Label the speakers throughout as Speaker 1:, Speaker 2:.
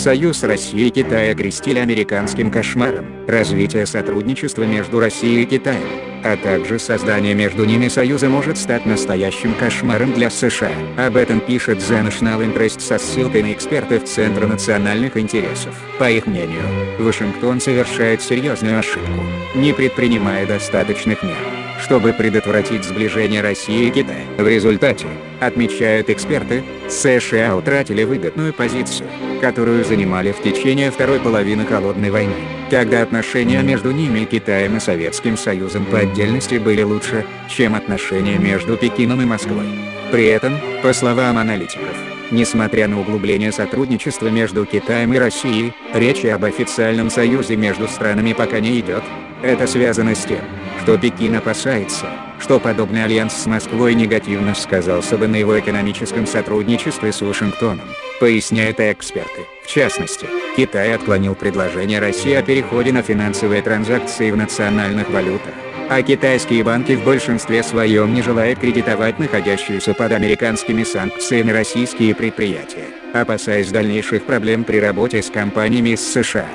Speaker 1: Союз России и Китая окрестили американским кошмаром, развитие сотрудничества между Россией и Китаем, а также создание между ними союза может стать настоящим кошмаром для США. Об этом пишет The National Interest со ссылкой на экспертов Центра национальных интересов. По их мнению, Вашингтон совершает серьезную ошибку, не предпринимая достаточных мер чтобы предотвратить сближение России и Китая. В результате, отмечают эксперты, США утратили выгодную позицию, которую занимали в течение второй половины Холодной войны, когда отношения между ними и Китаем и Советским Союзом по отдельности были лучше, чем отношения между Пекином и Москвой. При этом, по словам аналитиков, Несмотря на углубление сотрудничества между Китаем и Россией, речи об официальном союзе между странами пока не идет. Это связано с тем, что Пекин опасается, что подобный альянс с Москвой негативно сказался бы на его экономическом сотрудничестве с Вашингтоном, поясняют эксперты. В частности, Китай отклонил предложение России о переходе на финансовые транзакции в национальных валютах, а китайские банки в большинстве своем не желают кредитовать находящиеся под американскими санкциями российские предприятия, опасаясь дальнейших проблем при работе с компаниями из США.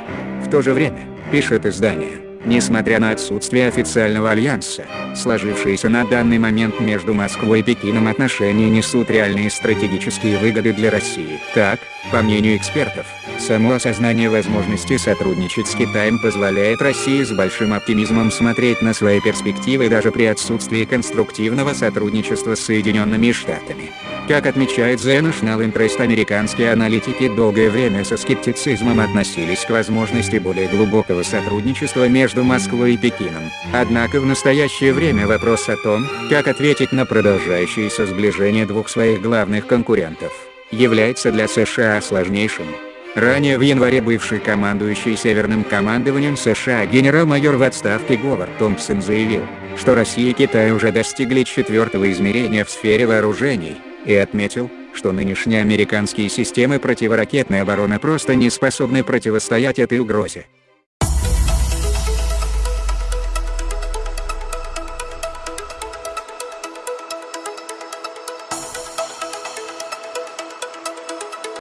Speaker 1: В то же время, пишет издание, Несмотря на отсутствие официального альянса, сложившиеся на данный момент между Москвой и Пекином отношения несут реальные стратегические выгоды для России. Так, по мнению экспертов, само осознание возможности сотрудничать с Китаем позволяет России с большим оптимизмом смотреть на свои перспективы даже при отсутствии конструктивного сотрудничества с Соединенными Штатами. Как отмечает The National Interest американские аналитики долгое время со скептицизмом относились к возможности более глубокого сотрудничества между Москвой и Пекином. Однако в настоящее время вопрос о том, как ответить на продолжающееся сближение двух своих главных конкурентов, является для США сложнейшим. Ранее в январе бывший командующий Северным командованием США генерал-майор в отставке Говард Томпсон заявил, что Россия и Китай уже достигли четвертого измерения в сфере вооружений, и отметил, что нынешние американские системы противоракетной обороны просто не способны противостоять этой угрозе.